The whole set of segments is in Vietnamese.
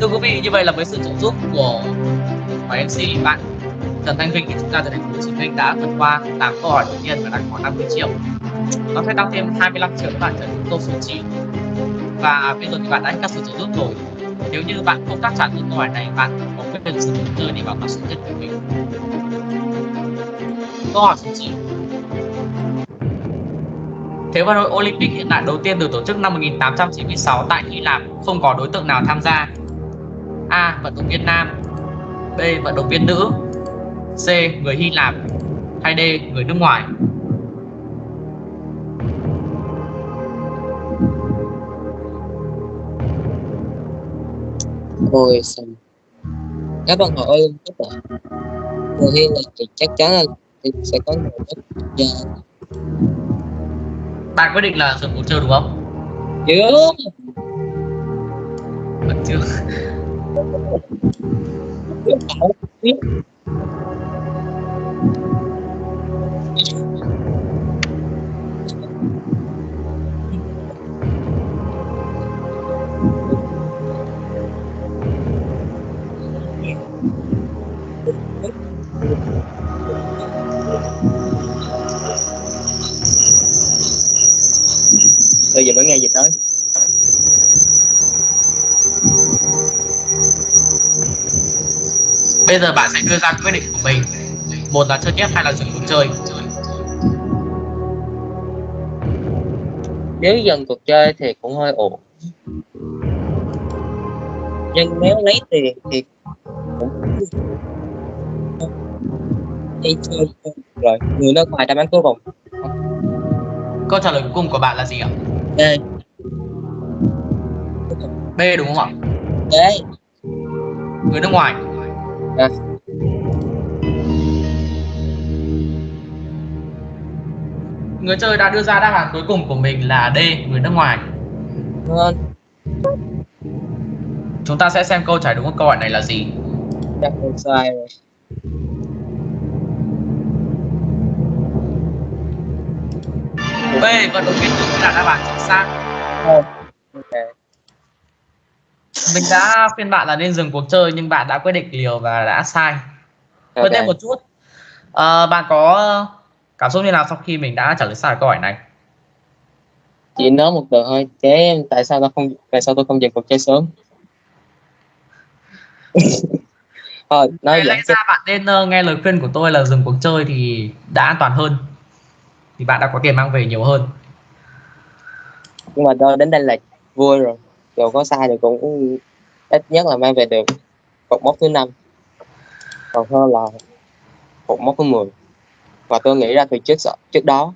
thưa quý vị như vậy là với sự trợ giúp của của MC bạn Trần Thanh Vinh thì chúng ta từ thành phố Hồ Chí Minh đã vượt qua 8 câu hỏi đầu tiên và đang có 50 triệu. Nó sẽ tăng thêm 25 triệu các bạn trở thành câu số 9. Và bây giờ thì bạn đã hết các sự trợ giúp rồi. Nếu như bạn không đáp trả được câu hỏi này, bạn có quyền sử dụng chơi để bảo mật số nhất của mình. Câu hỏi số 9 Thế vận hội Olympic hiện đại đầu tiên được tổ chức năm 1896 tại Hy Lạp không có đối tượng nào tham gia. A. Vận động viên nam B. Vận động viên nữ C. Người Hy Lạp hay D. Người nước ngoài Ôi sao Các bạn hỏi Olympic ạ Người Hy Lạp thì chắc chắn là thì sẽ có người rất già Bạn quyết định là dừng cuộc chơi đúng không? Chưa Vẫn chưa Bây giờ mới nghe dịch tới? Bây giờ bạn sẽ đưa ra quyết định của mình. Một là chơi tiếp hay là dừng cuộc chơi. Nếu dần cuộc chơi thì cũng hơi ổn. Nhưng nếu lấy tiền thì cũng đi chơi rồi người nước ngoài đáp án cuối cùng. Câu trả lời cuối cùng của bạn là gì ạ? đây B đúng không ạ? đấy Người nước ngoài Người chơi đã đưa ra đáp án cuối cùng của mình là D, người nước ngoài. Ngon Chúng ta sẽ xem câu trả lời đúng của câu hỏi này là gì. Chắc không sai rồi. B, vận động viên nữ là đáp án chính xác. Không. ok Mình đã khuyên bạn là nên dừng cuộc chơi nhưng bạn đã quyết định liều và đã sai. Hơn Ok. thêm một chút. Ờ, Bạn có cảm xúc như nào sau khi mình đã trả lời sai câu hỏi này? chỉ nói một từ thôi chế tại sao tôi không tại sao tôi không dừng cuộc chơi sớm? Thôi nói Lẽ ra bạn nên ờ, nghe lời khuyên của tôi là dừng cuộc chơi thì đã an toàn hơn. Thì bạn đã có tiền mang về nhiều hơn. Nhưng mà tôi đến đây là vui rồi dù có sai thì cũng ít nhất là mang về được cột mốc thứ năm. Còn hơn là cột mốc thứ 10 và tôi nghĩ ra từ trước trước đó.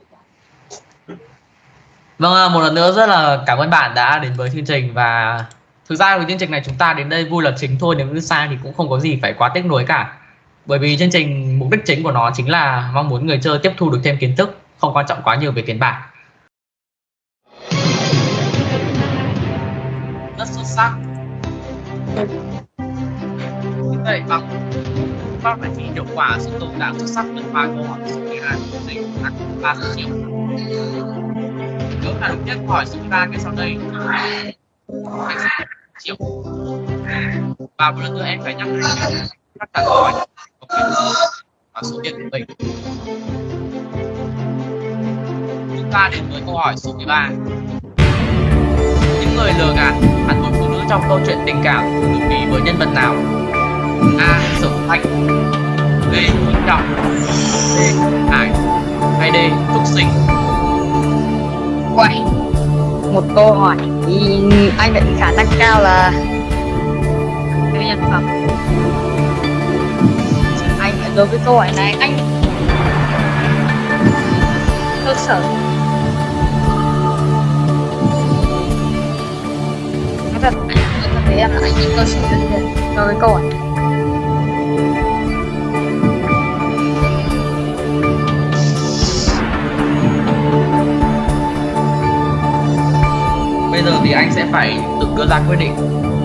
Vâng, à, một lần nữa rất là cảm ơn bạn đã đến với chương trình và thực ra với chương trình này chúng ta đến đây vui là chính thôi nếu như sai thì cũng không có gì phải quá tiếc nuối cả. Bởi vì chương trình mục đích chính của nó chính là mong muốn người chơi tiếp thu được thêm kiến thức, không quan trọng quá nhiều về tiền bạc. Rất xuất sắc. Như vậy bằng pháp bài thi hiệu quả sự tồn tại xuất sắc vượt qua câu hỏi số 12 của chương trình đạt 3 triệu nếu là đúng nhất hỏi số 13 cái sau đây. Anh sẽ triệu và một lần nữa em phải nhắc lại. Tất cả câu hỏi. Có quyền và số tiền của mình. Chúng ta đến với câu hỏi số 13 những người trong câu chuyện tình cảm thường được ví với nhân vật nào? A. Sở thanh b. Minh trọng c. Hải hay d. Trúc sinh? Uầy, một câu hỏi thì anh định khả năng cao là cái nhân phẩm. Anh đối với câu hỏi này anh cơ sở. Nói em là anh cơ sở rất nhiều đối với câu hỏi bây giờ thì anh sẽ phải tự đưa ra quyết định.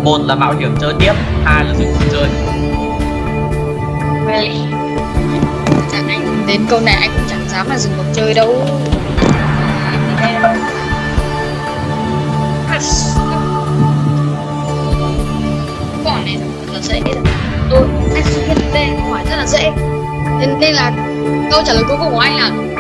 Một là mạo hiểm chơi tiếp hai là dừng cuộc chơi. Vậy Chẳng anh đến câu này anh cũng chẳng dám mà dừng cuộc chơi đâu câu trả lời cuối cùng của anh là